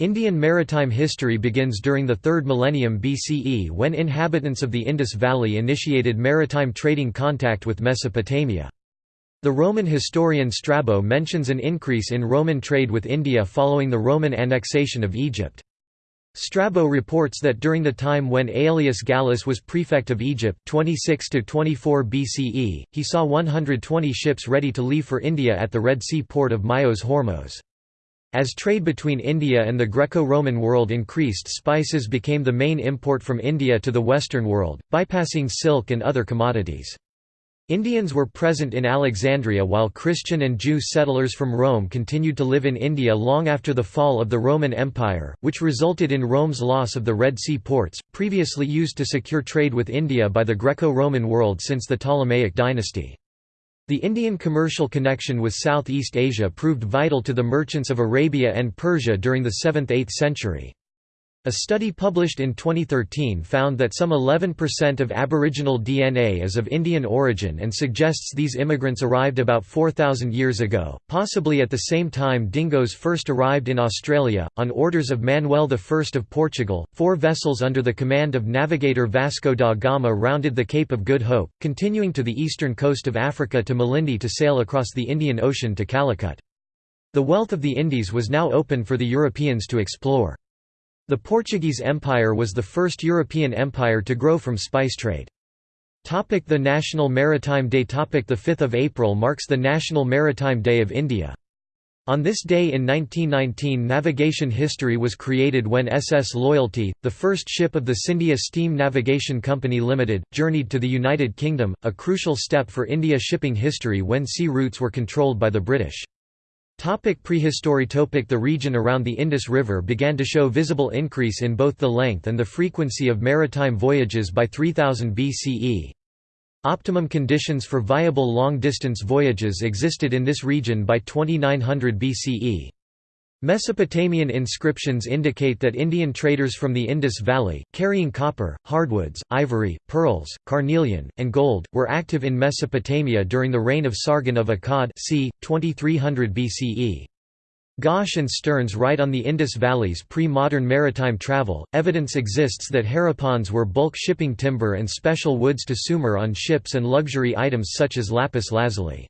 Indian maritime history begins during the 3rd millennium BCE when inhabitants of the Indus Valley initiated maritime trading contact with Mesopotamia. The Roman historian Strabo mentions an increase in Roman trade with India following the Roman annexation of Egypt. Strabo reports that during the time when Aelius Gallus was prefect of Egypt 26 24 BCE, he saw 120 ships ready to leave for India at the Red Sea port of Myos Hormos. As trade between India and the Greco-Roman world increased spices became the main import from India to the Western world, bypassing silk and other commodities. Indians were present in Alexandria while Christian and Jew settlers from Rome continued to live in India long after the fall of the Roman Empire, which resulted in Rome's loss of the Red Sea ports, previously used to secure trade with India by the Greco-Roman world since the Ptolemaic dynasty. The Indian commercial connection with Southeast Asia proved vital to the merchants of Arabia and Persia during the 7th–8th century. A study published in 2013 found that some 11% of Aboriginal DNA is of Indian origin and suggests these immigrants arrived about 4,000 years ago, possibly at the same time dingoes first arrived in Australia. On orders of Manuel I of Portugal, four vessels under the command of navigator Vasco da Gama rounded the Cape of Good Hope, continuing to the eastern coast of Africa to Malindi to sail across the Indian Ocean to Calicut. The wealth of the Indies was now open for the Europeans to explore. The Portuguese Empire was the first European empire to grow from spice trade. The National Maritime Day The 5th of April marks the National Maritime Day of India. On this day in 1919 navigation history was created when SS Loyalty, the first ship of the Scindia Steam Navigation Company Limited, journeyed to the United Kingdom, a crucial step for India shipping history when sea routes were controlled by the British. Topic prehistory topic The region around the Indus River began to show visible increase in both the length and the frequency of maritime voyages by 3000 BCE. Optimum conditions for viable long-distance voyages existed in this region by 2900 BCE. Mesopotamian inscriptions indicate that Indian traders from the Indus Valley, carrying copper, hardwoods, ivory, pearls, carnelian, and gold, were active in Mesopotamia during the reign of Sargon of Akkad c. 2300 BCE. Gosch and Stearns write on the Indus Valley's pre-modern maritime travel, evidence exists that Harappans were bulk shipping timber and special woods to Sumer on ships and luxury items such as lapis lazuli.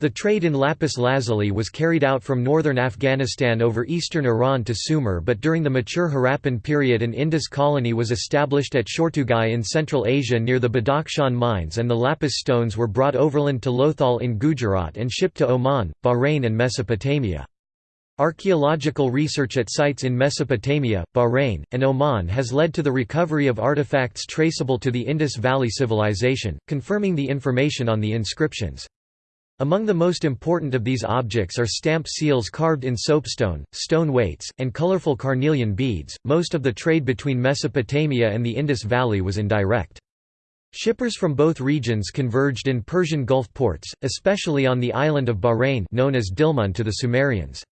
The trade in lapis lazuli was carried out from northern Afghanistan over eastern Iran to Sumer but during the mature Harappan period an Indus colony was established at Shortugai in Central Asia near the Badakhshan mines and the lapis stones were brought overland to Lothal in Gujarat and shipped to Oman, Bahrain and Mesopotamia. Archaeological research at sites in Mesopotamia, Bahrain, and Oman has led to the recovery of artifacts traceable to the Indus Valley Civilization, confirming the information on the inscriptions. Among the most important of these objects are stamp seals carved in soapstone, stone weights, and colorful carnelian beads. Most of the trade between Mesopotamia and the Indus Valley was indirect. Shippers from both regions converged in Persian Gulf ports, especially on the island of Bahrain known as Dilmun to the Sumerians.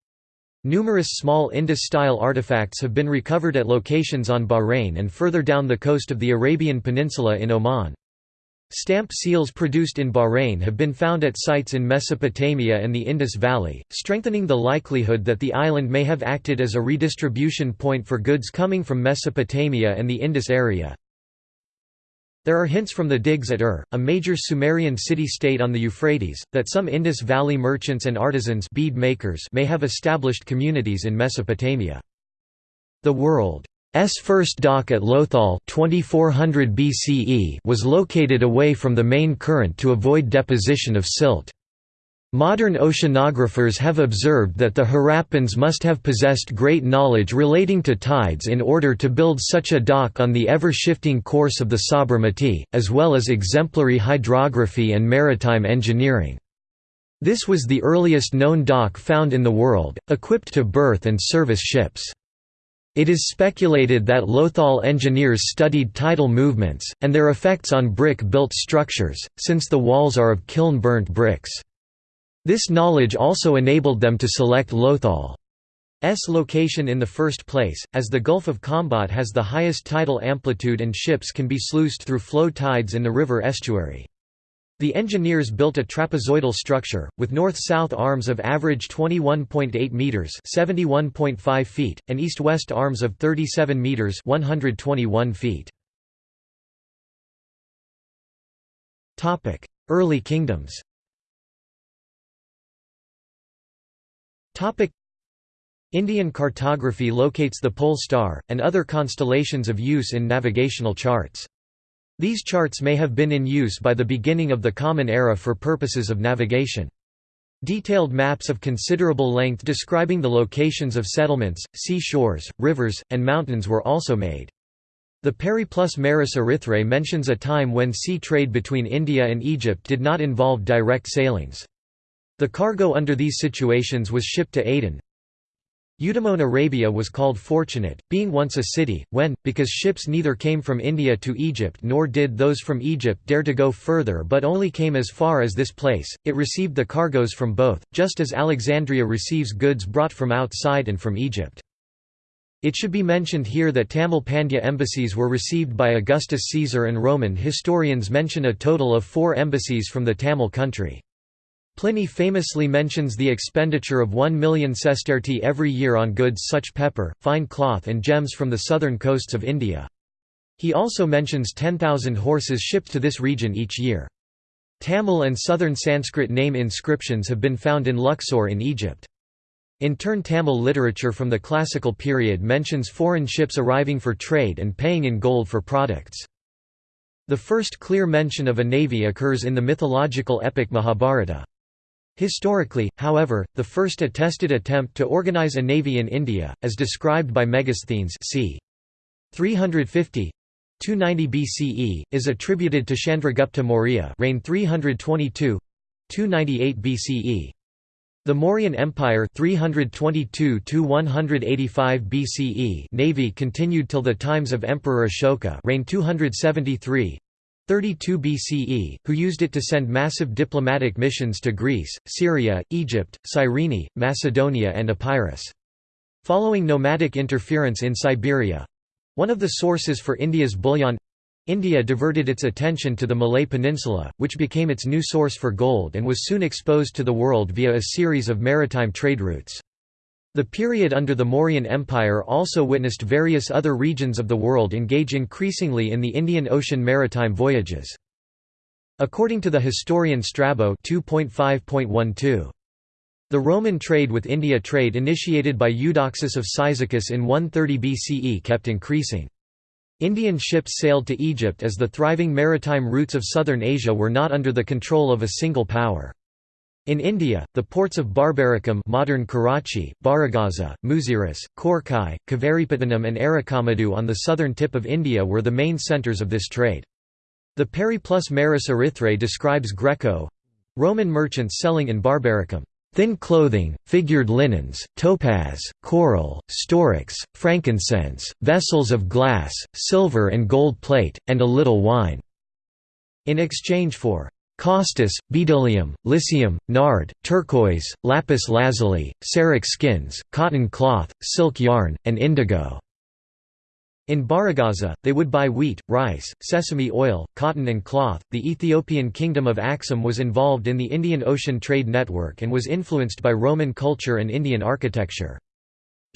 Numerous small Indus-style artifacts have been recovered at locations on Bahrain and further down the coast of the Arabian Peninsula in Oman. Stamp seals produced in Bahrain have been found at sites in Mesopotamia and the Indus Valley, strengthening the likelihood that the island may have acted as a redistribution point for goods coming from Mesopotamia and the Indus area. There are hints from the digs at Ur, a major Sumerian city-state on the Euphrates, that some Indus Valley merchants and artisans bead makers may have established communities in Mesopotamia. The world S first dock at Lothal 2400 BCE was located away from the main current to avoid deposition of silt. Modern oceanographers have observed that the Harappans must have possessed great knowledge relating to tides in order to build such a dock on the ever-shifting course of the Sabarmati, as well as exemplary hydrography and maritime engineering. This was the earliest known dock found in the world, equipped to berth and service ships. It is speculated that Lothal engineers studied tidal movements, and their effects on brick-built structures, since the walls are of kiln-burnt bricks. This knowledge also enabled them to select Lothal's location in the first place, as the Gulf of Khambhat has the highest tidal amplitude and ships can be sluiced through flow tides in the river estuary. The engineers built a trapezoidal structure, with north-south arms of average 21.8 metres (71.5 feet, and east-west arms of 37 metres 121 feet. Early kingdoms Indian cartography locates the pole star, and other constellations of use in navigational charts. These charts may have been in use by the beginning of the Common Era for purposes of navigation. Detailed maps of considerable length describing the locations of settlements, sea shores, rivers, and mountains were also made. The Periplus Maris Erythrae mentions a time when sea trade between India and Egypt did not involve direct sailings. The cargo under these situations was shipped to Aden, Eudaimon Arabia was called fortunate, being once a city, when, because ships neither came from India to Egypt nor did those from Egypt dare to go further but only came as far as this place, it received the cargoes from both, just as Alexandria receives goods brought from outside and from Egypt. It should be mentioned here that Tamil Pandya embassies were received by Augustus Caesar and Roman historians mention a total of four embassies from the Tamil country. Pliny famously mentions the expenditure of 1 million sestertii every year on goods such pepper, fine cloth and gems from the southern coasts of India. He also mentions 10,000 horses shipped to this region each year. Tamil and southern Sanskrit name inscriptions have been found in Luxor in Egypt. In turn Tamil literature from the classical period mentions foreign ships arriving for trade and paying in gold for products. The first clear mention of a navy occurs in the mythological epic Mahabharata. Historically, however, the first attested attempt to organize a navy in India, as described by Megasthenes c. 350 290 BCE, is attributed to Chandragupta Maurya reign 322 298 BCE. The Mauryan Empire 322 185 BCE navy continued till the times of Emperor Ashoka reign 273 32 BCE, who used it to send massive diplomatic missions to Greece, Syria, Egypt, Cyrene, Macedonia and Epirus. Following nomadic interference in Siberia—one of the sources for India's bullion—India diverted its attention to the Malay Peninsula, which became its new source for gold and was soon exposed to the world via a series of maritime trade routes. The period under the Mauryan Empire also witnessed various other regions of the world engage increasingly in the Indian Ocean maritime voyages. According to the historian Strabo 2.5.12, the Roman trade with India trade initiated by Eudoxus of Cyzicus in 130 BCE kept increasing. Indian ships sailed to Egypt as the thriving maritime routes of southern Asia were not under the control of a single power. In India, the ports of Barbaricum modern Karachi, Barygaza, Muziris, Korkai, Kavaripatnam and Arikamedu on the southern tip of India were the main centres of this trade. The Periplus Maris Erythrae describes Greco—Roman merchants selling in Barbaricum, "...thin clothing, figured linens, topaz, coral, storax, frankincense, vessels of glass, silver and gold plate, and a little wine." in exchange for Costus, bdellium, lycium, nard, turquoise, lapis lazuli, Seric skins, cotton cloth, silk yarn, and indigo. In Barygaza, they would buy wheat, rice, sesame oil, cotton and cloth. The Ethiopian kingdom of Axum was involved in the Indian Ocean trade network and was influenced by Roman culture and Indian architecture.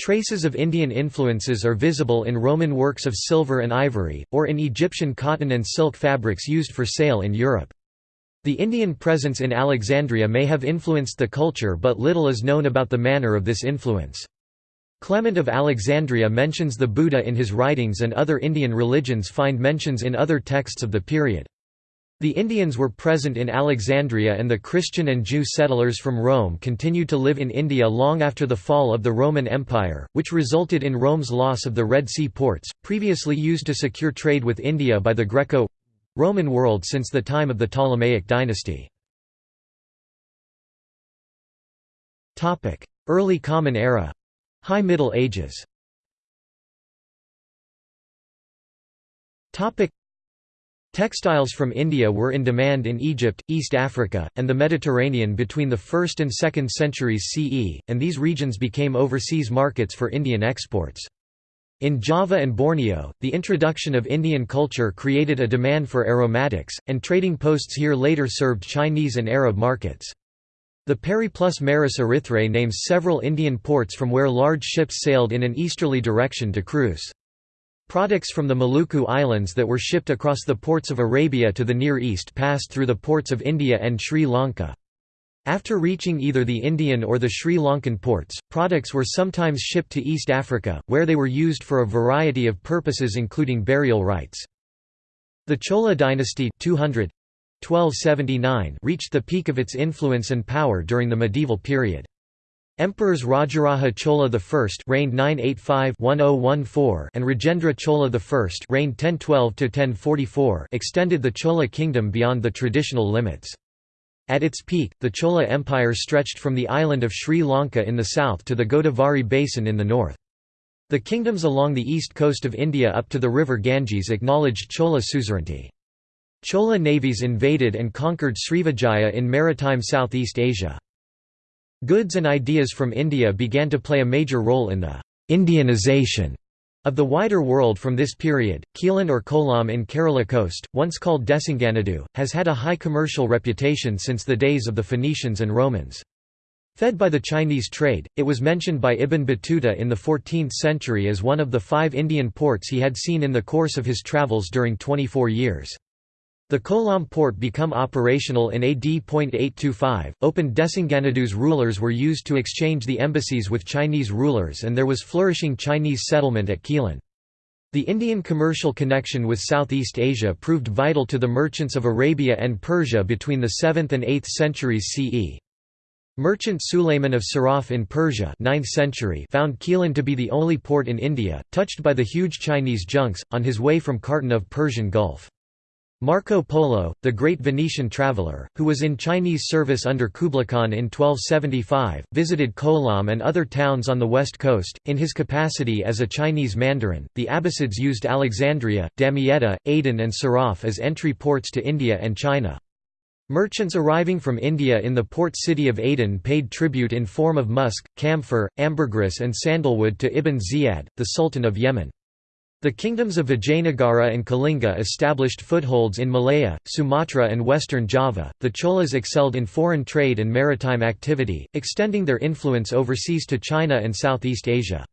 Traces of Indian influences are visible in Roman works of silver and ivory, or in Egyptian cotton and silk fabrics used for sale in Europe. The Indian presence in Alexandria may have influenced the culture but little is known about the manner of this influence. Clement of Alexandria mentions the Buddha in his writings and other Indian religions find mentions in other texts of the period. The Indians were present in Alexandria and the Christian and Jew settlers from Rome continued to live in India long after the fall of the Roman Empire, which resulted in Rome's loss of the Red Sea ports, previously used to secure trade with India by the Greco Roman world since the time of the Ptolemaic dynasty. Early Common Era High Middle Ages Textiles from India were in demand in Egypt, East Africa, and the Mediterranean between the 1st and 2nd centuries CE, and these regions became overseas markets for Indian exports. In Java and Borneo, the introduction of Indian culture created a demand for aromatics, and trading posts here later served Chinese and Arab markets. The Periplus Maris Erythrae names several Indian ports from where large ships sailed in an easterly direction to cruise. Products from the Maluku Islands that were shipped across the ports of Arabia to the Near East passed through the ports of India and Sri Lanka. After reaching either the Indian or the Sri Lankan ports, products were sometimes shipped to East Africa, where they were used for a variety of purposes including burial rites. The Chola dynasty 200 1279 reached the peak of its influence and power during the medieval period. Emperors Rajaraja Chola I reigned 985-1014 and Rajendra Chola I reigned 1012-1044 extended the Chola kingdom beyond the traditional limits. At its peak, the Chola Empire stretched from the island of Sri Lanka in the south to the Godavari Basin in the north. The kingdoms along the east coast of India up to the river Ganges acknowledged Chola suzerainty. Chola navies invaded and conquered Srivijaya in maritime Southeast Asia. Goods and ideas from India began to play a major role in the «Indianization» of the wider world from this period. Quilon or Kollam in Kerala coast, once called Desinganadu, has had a high commercial reputation since the days of the Phoenicians and Romans. Fed by the Chinese trade, it was mentioned by Ibn Battuta in the 14th century as one of the five Indian ports he had seen in the course of his travels during 24 years. The Kollam port become operational in AD. 825, opened Desinganadu's rulers were used to exchange the embassies with Chinese rulers and there was flourishing Chinese settlement at Quilon. The Indian commercial connection with Southeast Asia proved vital to the merchants of Arabia and Persia between the 7th and 8th centuries CE. Merchant Sulayman of Siraf in Persia 9th century found Quilon to be the only port in India, touched by the huge Chinese junks, on his way from Khartoum of Persian Gulf. Marco Polo, the great Venetian traveller, who was in Chinese service under Kublai Khan in 1275, visited Kollam and other towns on the west coast. In his capacity as a Chinese mandarin, the Abbasids used Alexandria, Damietta, Aden, and Siraf as entry ports to India and China. Merchants arriving from India in the port city of Aden paid tribute in form of musk, camphor, ambergris, and sandalwood to Ibn Ziyad, the Sultan of Yemen. The kingdoms of Vijayanagara and Kalinga established footholds in Malaya, Sumatra, and western Java. The Cholas excelled in foreign trade and maritime activity, extending their influence overseas to China and Southeast Asia.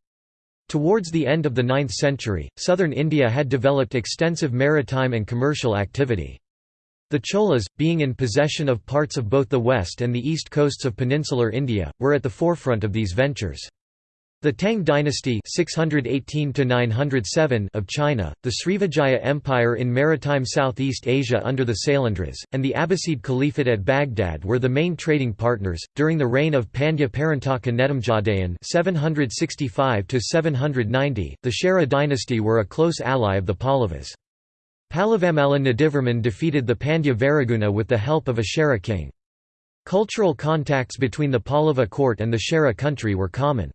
Towards the end of the 9th century, southern India had developed extensive maritime and commercial activity. The Cholas, being in possession of parts of both the west and the east coasts of peninsular India, were at the forefront of these ventures. The Tang dynasty 618 of China, the Srivijaya Empire in maritime Southeast Asia under the Sailendras, and the Abbasid Caliphate at Baghdad were the main trading partners. During the reign of Pandya Parantaka Netumjadayan 765 the Chera dynasty were a close ally of the Pallavas. Pallavamalla Nandivarman defeated the Pandya Varaguna with the help of a Chera king. Cultural contacts between the Pallava court and the Chera country were common.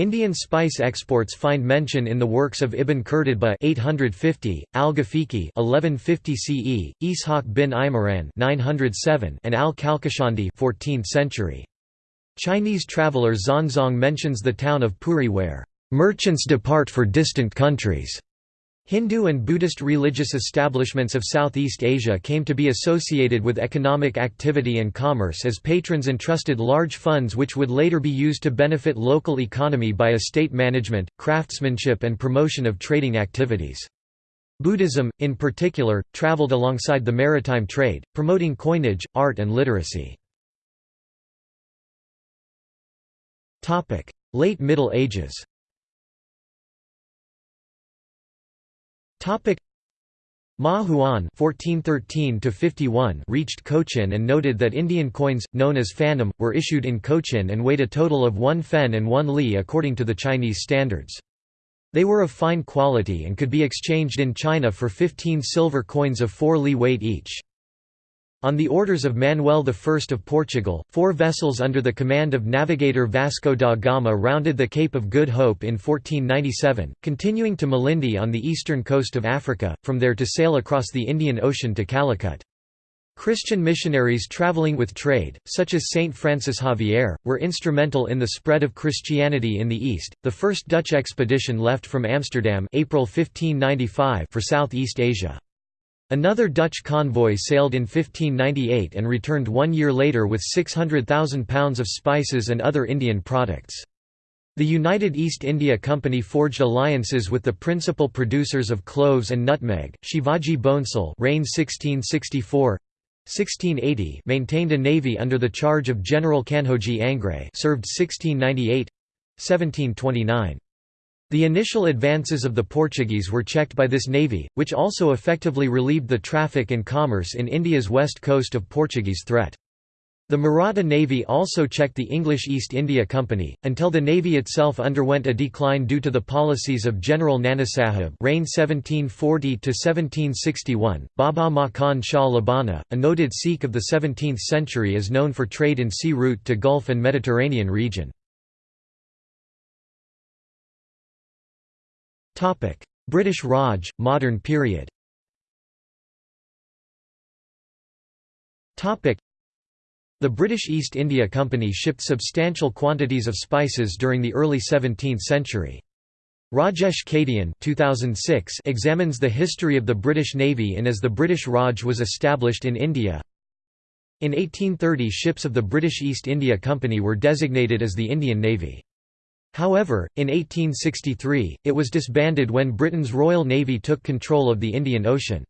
Indian spice exports find mention in the works of Ibn Qurtuba 850, Al-Ghafiqi 1150 CE, Ishaq bin Imran 907, and Al-Qalqashandi 14th century. Chinese traveller Xuanzang mentions the town of Puri where merchants depart for distant countries. Hindu and Buddhist religious establishments of Southeast Asia came to be associated with economic activity and commerce as patrons entrusted large funds which would later be used to benefit local economy by estate management, craftsmanship and promotion of trading activities. Buddhism, in particular, traveled alongside the maritime trade, promoting coinage, art and literacy. Late Middle Ages Topic Ma Huan (1413–51) reached Cochin and noted that Indian coins, known as phanum, were issued in Cochin and weighed a total of one fen and one li according to the Chinese standards. They were of fine quality and could be exchanged in China for 15 silver coins of 4 li weight each. On the orders of Manuel I of Portugal, four vessels under the command of navigator Vasco da Gama rounded the Cape of Good Hope in 1497, continuing to Malindi on the eastern coast of Africa, from there to sail across the Indian Ocean to Calicut. Christian missionaries traveling with trade, such as Saint Francis Xavier, were instrumental in the spread of Christianity in the East. The first Dutch expedition left from Amsterdam April 1595 for Southeast Asia. Another Dutch convoy sailed in 1598 and returned one year later with 600,000 pounds of spices and other Indian products. The United East India Company forged alliances with the principal producers of cloves and nutmeg, Shivaji Bhonsle reigned 1664 1680 maintained a navy under the charge of General Kanhoji Angre served 1698 1729 the initial advances of the Portuguese were checked by this navy, which also effectively relieved the traffic and commerce in India's west coast of Portuguese threat. The Maratha Navy also checked the English East India Company, until the navy itself underwent a decline due to the policies of General Nanasaheb reign 1740–1761. Baba Makhan Shah Labana, a noted Sikh of the 17th century is known for trade in sea route to Gulf and Mediterranean region. British Raj, modern period the British East India Company shipped substantial quantities of spices during the early 17th century. Rajesh Kadian 2006 examines the history of the British Navy in as the British Raj was established in India. In 1830 ships of the British East India Company were designated as the Indian Navy. However, in 1863, it was disbanded when Britain's Royal Navy took control of the Indian Ocean.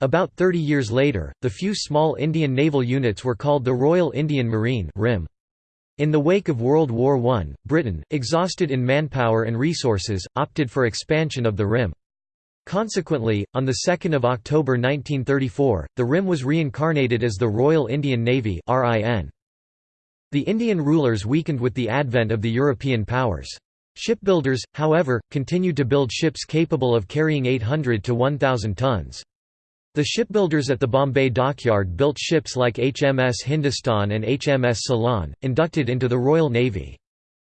About 30 years later, the few small Indian naval units were called the Royal Indian Marine RIM. In the wake of World War I, Britain, exhausted in manpower and resources, opted for expansion of the RIM. Consequently, on 2 October 1934, the RIM was reincarnated as the Royal Indian Navy The Indian rulers weakened with the advent of the European powers. Shipbuilders, however, continued to build ships capable of carrying 800 to 1,000 tons. The shipbuilders at the Bombay dockyard built ships like HMS Hindustan and HMS Ceylon, inducted into the Royal Navy.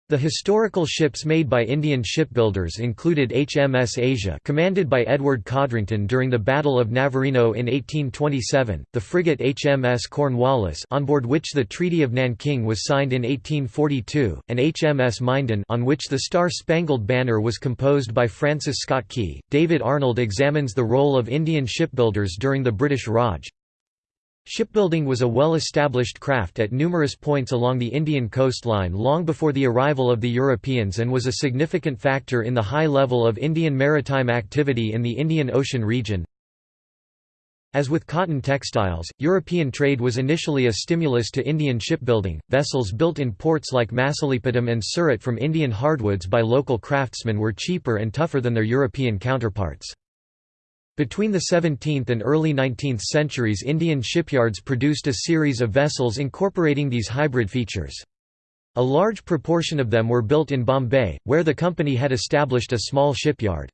The historical ships made by Indian shipbuilders included HMS Asia commanded by Edward Codrington during the Battle of Navarino in 1827, the frigate HMS Cornwallis on board which the Treaty of Nanking was signed in 1842, and HMS Minden on which the Star-Spangled Banner was composed by Francis Scott Key. David Arnold examines the role of Indian shipbuilders during the British Raj, Shipbuilding was a well-established craft at numerous points along the Indian coastline long before the arrival of the Europeans and was a significant factor in the high level of Indian maritime activity in the Indian Ocean region. As with cotton textiles, European trade was initially a stimulus to Indian shipbuilding. Vessels built in ports like Masulipatam and Surat from Indian hardwoods by local craftsmen were cheaper and tougher than their European counterparts. Between the 17th and early 19th centuries Indian shipyards produced a series of vessels incorporating these hybrid features. A large proportion of them were built in Bombay, where the company had established a small shipyard.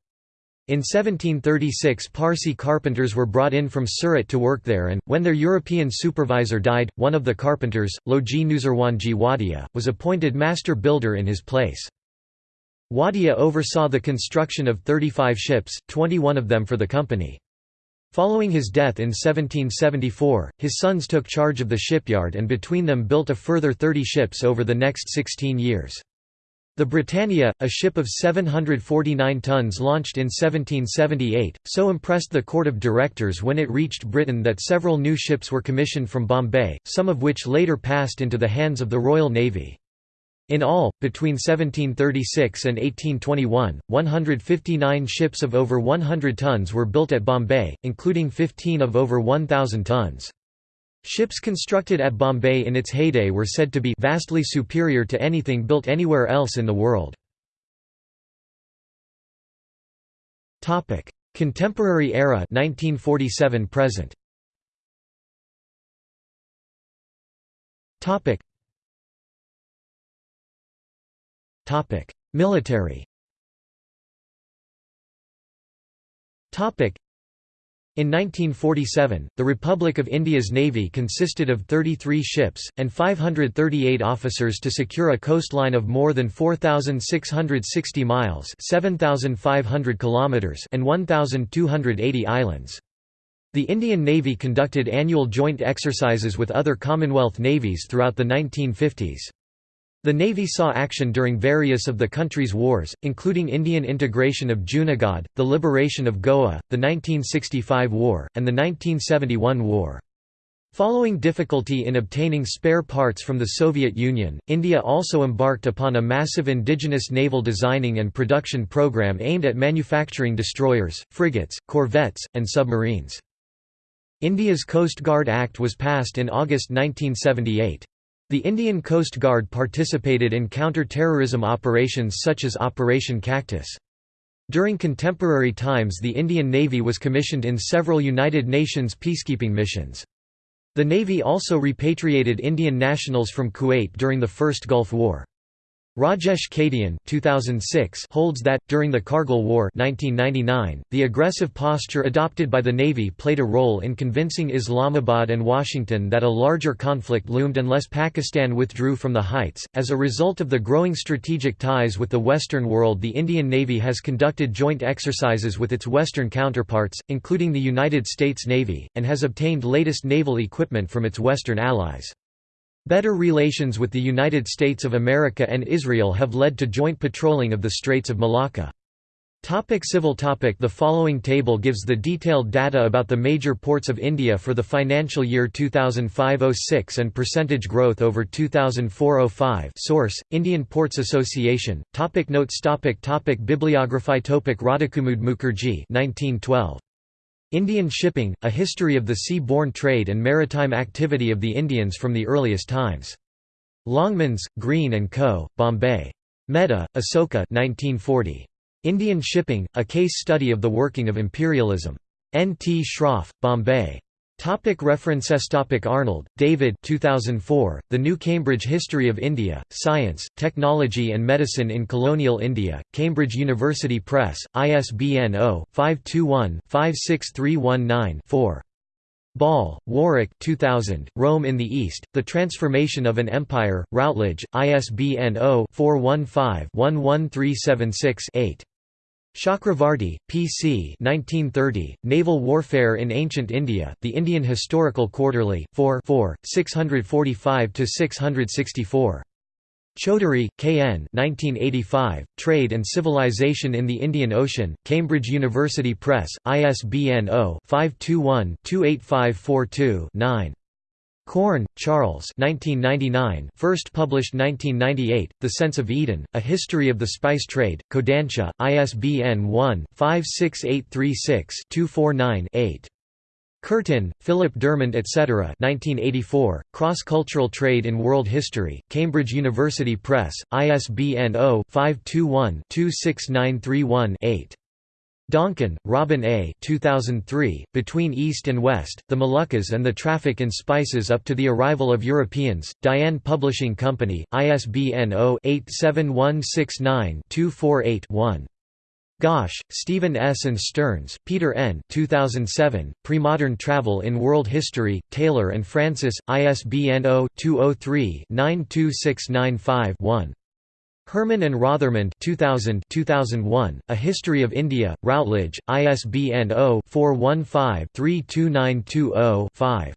In 1736 Parsi carpenters were brought in from Surat to work there and, when their European supervisor died, one of the carpenters, Loji Nuzarwanji Wadia, was appointed master builder in his place. Wadia oversaw the construction of 35 ships, 21 of them for the company. Following his death in 1774, his sons took charge of the shipyard and between them built a further 30 ships over the next 16 years. The Britannia, a ship of 749 tons launched in 1778, so impressed the court of directors when it reached Britain that several new ships were commissioned from Bombay, some of which later passed into the hands of the Royal Navy. In all, between 1736 and 1821, 159 ships of over 100 tons were built at Bombay, including 15 of over 1,000 tons. Ships constructed at Bombay in its heyday were said to be vastly superior to anything built anywhere else in the world. Contemporary era 1947 present. Military in 1947, the Republic of India's navy consisted of 33 ships, and 538 officers to secure a coastline of more than 4,660 miles 7,500 kilometers and 1,280 islands. The Indian Navy conducted annual joint exercises with other Commonwealth navies throughout the 1950s. The Navy saw action during various of the country's wars, including Indian integration of Junagadh, the liberation of Goa, the 1965 war, and the 1971 war. Following difficulty in obtaining spare parts from the Soviet Union, India also embarked upon a massive indigenous naval designing and production program aimed at manufacturing destroyers, frigates, corvettes, and submarines. India's Coast Guard Act was passed in August 1978. The Indian Coast Guard participated in counter-terrorism operations such as Operation Cactus. During contemporary times the Indian Navy was commissioned in several United Nations peacekeeping missions. The Navy also repatriated Indian nationals from Kuwait during the First Gulf War. Rajesh Kadian 2006 holds that, during the Kargil War 1999, the aggressive posture adopted by the Navy played a role in convincing Islamabad and Washington that a larger conflict loomed unless Pakistan withdrew from the heights. As a result of the growing strategic ties with the Western world, the Indian Navy has conducted joint exercises with its Western counterparts, including the United States Navy, and has obtained latest naval equipment from its Western allies. Better relations with the United States of America and Israel have led to joint patrolling of the Straits of Malacca. Topic civil topic. The following table gives the detailed data about the major ports of India for the financial year 2005-06 and percentage growth over 2004-05 Source, Indian Ports Association, topic Notes. Topic topic. Bibliography. Topic. Radhakumud Mukherjee 1912. Indian Shipping, A History of the Sea-Borne Trade and Maritime Activity of the Indians from the Earliest Times. Longmans, Green & Co., Bombay. Mehta, Asoka 1940. Indian Shipping, A Case Study of the Working of Imperialism. N. T. Shroff, Bombay. Topic references Topic Arnold, David 2004, The New Cambridge History of India, Science, Technology and Medicine in Colonial India, Cambridge University Press, ISBN 0-521-56319-4. Ball, Warwick 2000, Rome in the East, The Transformation of an Empire, Routledge, ISBN 0-415-11376-8. Chakravarty, P.C. 1930, Naval Warfare in Ancient India, The Indian Historical Quarterly, 4 4, 645–664. Chaudhuri, K. N. 1985, Trade and Civilization in the Indian Ocean, Cambridge University Press, ISBN 0-521-28542-9. Corn, Charles 1999, first published 1998, The Sense of Eden, A History of the Spice Trade, Kodansha, ISBN 1-56836-249-8. Curtin, Philip Dermond etc. 1984, Cross-Cultural Trade in World History, Cambridge University Press, ISBN 0-521-26931-8. Donkin, Robin A. 2003, Between East and West, The Moluccas and the Traffic in Spices up to the Arrival of Europeans, Diane Publishing Company, ISBN 0-87169-248-1. Gosch, Stephen S. and Stearns, Peter N. 2007, Premodern Travel in World History, Taylor and Francis, ISBN 0-203-92695-1. Herman and Rothermund 2000 2001, A History of India, Routledge, ISBN 0-415-32920-5.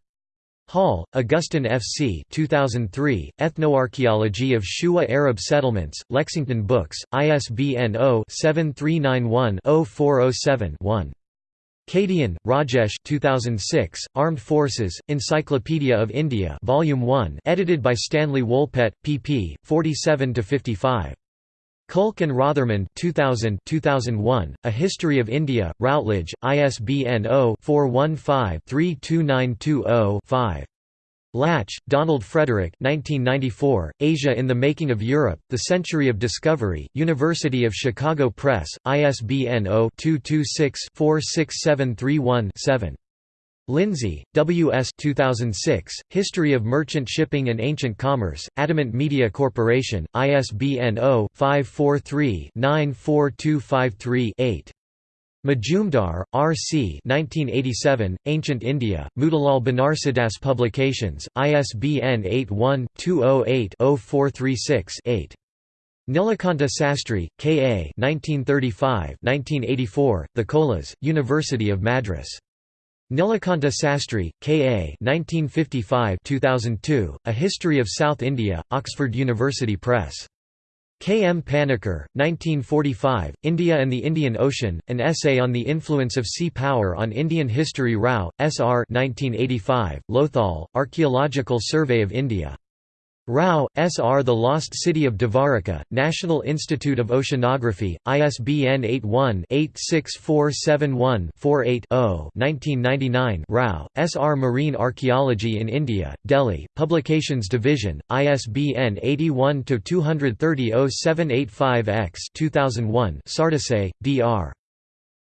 Hall, Augustine F. C. 2003, Ethnoarchaeology of Shuwa Arab Settlements, Lexington Books, ISBN 0-7391-0407-1. Kadian, Rajesh 2006, Armed Forces, Encyclopedia of India Volume 1 edited by Stanley Wolpert, pp. 47–55. Kulke and Rothermund 2000 2001, A History of India, Routledge, ISBN 0-415-32920-5. Lach, Donald Frederick 1994, Asia in the Making of Europe, The Century of Discovery, University of Chicago Press, ISBN 0-226-46731-7. Lindsay, W. S. 2006, History of Merchant Shipping and Ancient Commerce, Adamant Media Corporation, ISBN 0-543-94253-8. Majumdar, R. C. 1987, Ancient India, Motilal Banarsidass Publications, ISBN 81-208-0436-8. Nilakanta Sastry, K. A. 1935–1984, The Cholas, University of Madras. Nilakanta Sastry, K.A. 1955-2002, A History of South India, Oxford University Press. K. M. Panikkar, 1945, India and the Indian Ocean, An Essay on the Influence of Sea Power on Indian History Rao, S. R. 1985, Lothal, Archaeological Survey of India. Rao, S. R. The Lost City of Dwaraka, National Institute of Oceanography, ISBN 81-86471-48-0 1999 Rao, S. R. Marine Archaeology in India, Delhi, Publications Division, ISBN 81-230-0785-X 2001 Sardesai, D. R.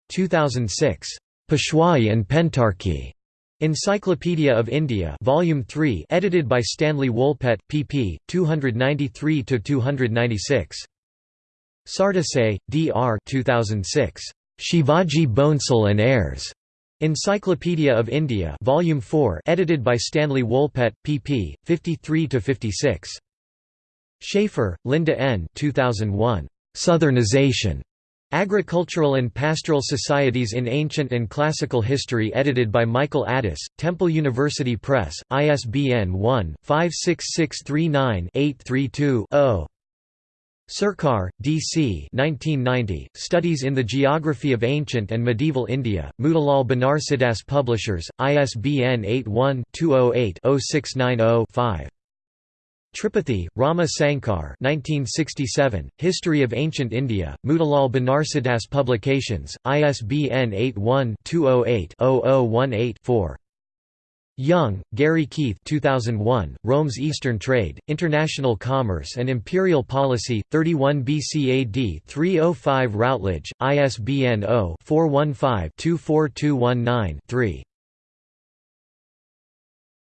2006. Peshwai and Pentarchy. Encyclopedia of India Volume 3 edited by Stanley Wolpert, pp. 293–296. Sardesai, D.R. 2006. Shivaji Bhonsle and Heirs. Encyclopedia of India Volume 4 edited by Stanley Wolpert, pp. 53–56. Shaffer, Lynda N. 2001. Southernization. Agricultural and Pastoral Societies in Ancient and Classical History edited by Michael Adas, Temple University Press, ISBN 1-56639-832-0. Sircar, D.C. 1990, Studies in the Geography of Ancient and Medieval India, Motilal Banarsidass Publishers, ISBN 81-208-0690-5. Tripathi, Rama Sankar 1967, History of Ancient India, Motilal Banarsidass Publications, ISBN 81-208-0018-4. Young, Gary Keith 2001, Rome's Eastern Trade, International Commerce and Imperial Policy, 31 BCAD 305 Routledge, ISBN 0-415-24219-3.